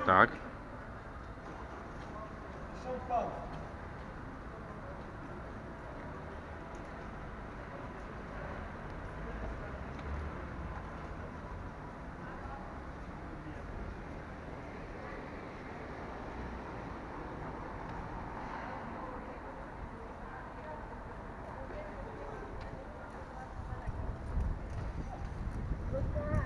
Так. Look down.